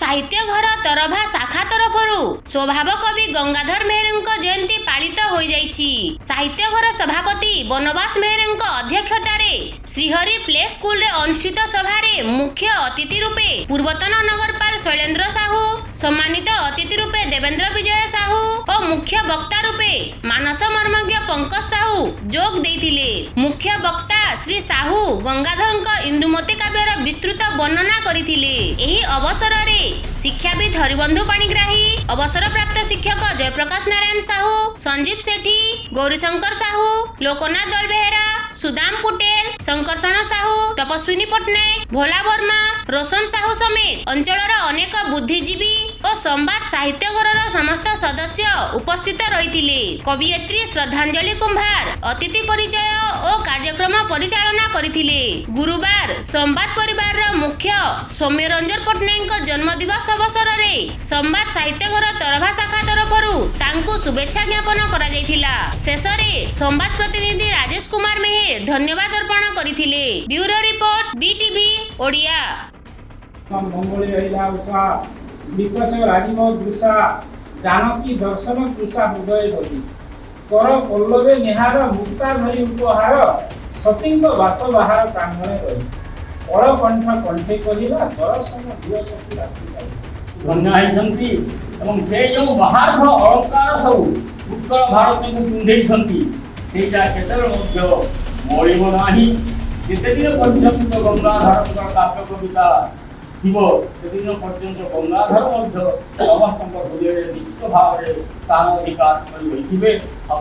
ସାହିତ୍ୟ ଘର ତରଭା ଶାଖା ତରଫରୁ ସ୍ୱଭାବ କବି ଗଙ୍ଗାଧର ମେହେରଙ୍କ ଜୟନ୍ତୀ ପାଳିତ ହୋଇଯାଇଛି। ସାହିତ୍ୟ ଘର ସଭାପତି ବନବାସ ମେହେରଙ୍କ ଅଧ୍ୟକ୍ଷତାରେ ଶ୍ରୀହରି ପ୍ଲେ ସ୍କୁଲରେ ଅନୁଷ୍ଠିତ ସଭାରେ ମୁଖ୍ୟ ଅତିଥି ରୂପେ ପୂର୍ବତନ ନଗରପାଳ ଶୈଳେନ୍ଦ୍ର ସାହୁ ସମ୍ମାନିତ ଅତିଥି ରୂପେ ଦେବେନ୍ଦ୍ର ବିଜୟ ସାହୁ ଓ ମୁଖ୍ୟ ବକ୍ତା ରୂପେ ମାନସ ମର୍ମଜ୍ଞ ପଙ୍କଜ ସାହୁ ଯୋଗ ଦେଇଥିଲେ। ମୁଖ୍ୟ ବକ୍ତା ଶ୍ରୀ ସାହୁ ଗଙ୍ଗାଧରଙ୍କ ଇନ୍ଦୁମତୀ କାବ୍ୟର ବିସ୍ତୃତ ବର୍ଣ୍ଣନା କରିଥିଲେ। ଏହି ଅବସରରେ ଶିକ୍ଷାବିତ୍ ହରିବନ୍ଧୁ ପାଣିଗ୍ରାହୀ ଅବସରପ୍ରାପ୍ତ ଶିକ୍ଷକ ଜୟପ୍ରକାଶ ନାରାୟଣ ସାହୁ ସଞ୍ଜୀବ ସେଠୀ ଗୌରୀଶଙ୍କର ସାହୁ ଲୋକନାଥ ଦଳବେହେରା ସୁଦାମ ପୁଟେଲ ଶଙ୍କର୍ଷଣ ସାହୁ ତପସ୍ୱିନୀ ପଟ୍ଟନାୟକ ଭୋଲା ବର୍ମା ରୋଶନ ସାହୁ ସମେତ ଅଞ୍ଚଳର ଅନେକ ବୁଦ୍ଧିଜୀବୀ ଓ ସମ୍ବାଦ ସାହିତ୍ୟ ଘରର ସମସ୍ତ ସଦସ୍ୟ ଉପସ୍ଥିତ ରହିଥିଲେ। କବିୟତ୍ରୀ ଶ୍ରଦ୍ଧାଞ୍ଜଳି କୁମ୍ଭାର ଅତିଥି ପରିଚୟ ଓ କାର୍ଯ୍ୟକ୍ରମ ପରିଚାଳନା କରିଥିଲେ। ଗୁରୁବାର ସମ୍ବାଦ ପରିବାରର ମୁଖ୍ୟ ସୌମ୍ୟରଞ୍ଜନ ପଟ୍ଟନାୟକଙ୍କ ଜନ୍ମଦିବସ ଅବସରରେ ସମ୍ବାଦ ସାହିତ୍ୟ ଘର ତରଭା ଶାଖା ତରଫରୁ ତାଙ୍କୁ ଶୁଭେଚ୍ଛା ଜ୍ଞାପନ କରାଯାଇଥିଲା। ଶେଷରେ ସମ୍ବାଦ ପ୍ରତିନିଧି ରାଜେଶ କୁମାର ମେହେର ଧନ୍ୟବାଦ ଅର୍ପଣ କରିଥିଲେ। Bureau report BTV Odia. Janaki ଦର୍ଶନ ତୃଷା ହୃଦୟ ଗତି କର ପଲ୍ଲବେ ନିହାର ମୁକ୍ତା ଧରି ଉପହାର। ସତୀଙ୍କ ବାସ ବାହାର ପ୍ରାଙ୍ଗଣେ ରହି ଅଳକଣ୍ଠ କଣ୍ଠେ କହିଲା ଦର୍ଶନ ଦିଅ ସତୀ ରାତି ପାଇ। ଧନ୍ୟ ହେଇଛନ୍ତି ଏବଂ ସେ ଯେଉଁ ବାହାରର ଅଳଙ୍କାର ସବୁ ଉତ୍କଳ ଭାରତକୁ ପିନ୍ଧେଇଛନ୍ତି ସେଇଟା କେତେବେଳେ ମଧ୍ୟ ମଳିବ ନାହିଁ। ଯେତେଦିନ ପର୍ଯ୍ୟନ୍ତ ଗଙ୍ଗାଧରଙ୍କର କାବ୍ୟ କବିତା ଥିବ ସେଦିନ ପର୍ଯ୍ୟନ୍ତ ଗଙ୍ଗାଧର ମଧ୍ୟ ସମସ୍ତଙ୍କ ହୃଦୟରେ ନିଶ୍ଚିତ ଭାବରେ ସ୍ଥାନ ଅଧିକାର କରି ରହିଥିବେ। ଆଉ